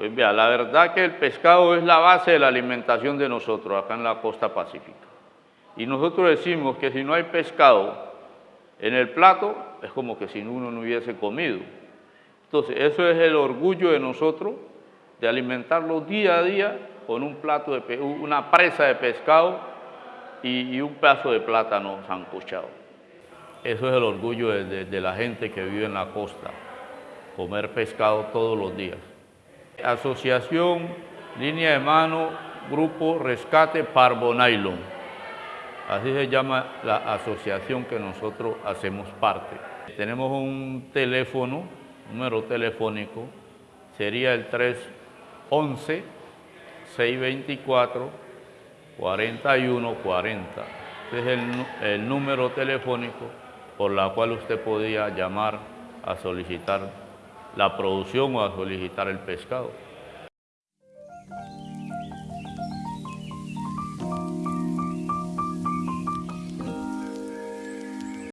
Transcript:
Pues vea, la verdad que el pescado es la base de la alimentación de nosotros acá en la costa pacífica. Y nosotros decimos que si no hay pescado en el plato, es como que si uno no hubiese comido. Entonces, eso es el orgullo de nosotros, de alimentarlo día a día con un plato de una presa de pescado y, un pedazo de plátano sancochado. Eso es el orgullo de la gente que vive en la costa, comer pescado todos los días. Asociación Línea de Mano Grupo Rescate Parvo Nylon. Así se llama la asociación que nosotros hacemos parte. Tenemos un teléfono, número telefónico, sería el 311 624 4140. Este es el, el número telefónico por la cual usted podía llamar a solicitar la producción o a solicitar el pescado.